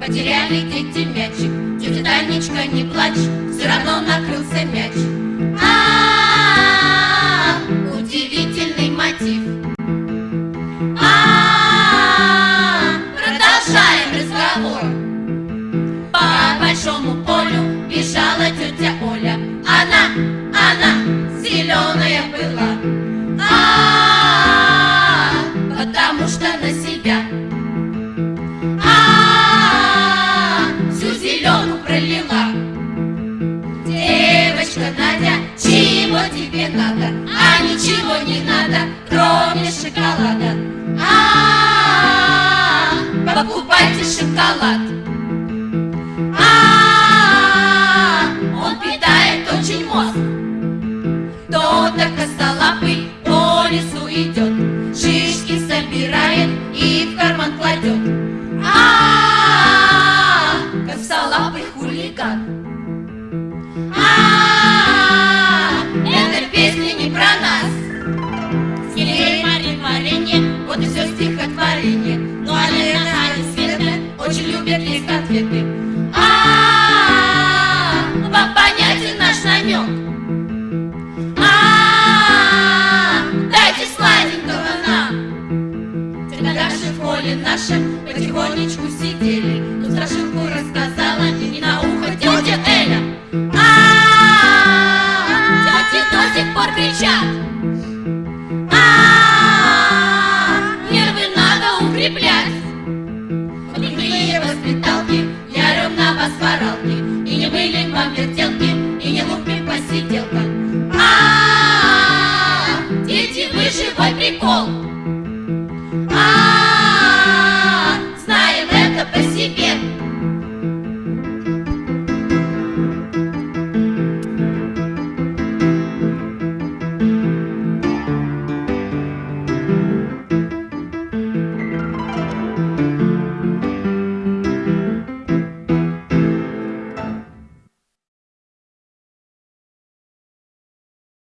Потеряли дети мячик. Тетя Танечка, не плачь Все равно накрылся мяч. А, удивительный мотив. А, продолжаем разговор. По большому полю бежала тетя Оля. Она, она зеленая была пролила Девочка Надя, чего тебе надо? А ничего не надо, кроме шоколада. А, -а, -а покупайте шоколад. А, он питает очень мозг. Кто-то хулиган. А, эта песня не про нас. Ей Марин варенье, вот и все стихотворение. Ну а Лена, Аня, Света очень любят есть конфеты. А, вам понятен наш намек? А, сладенького нам. Тогда же в холле нашем потихонечку сидели кричат. А, нервы надо укреплять. Никакие воспиталки, я ровно на вас воралки, и не были вам вертелки, и не лупи посиделка. А, дети, выживай прикол.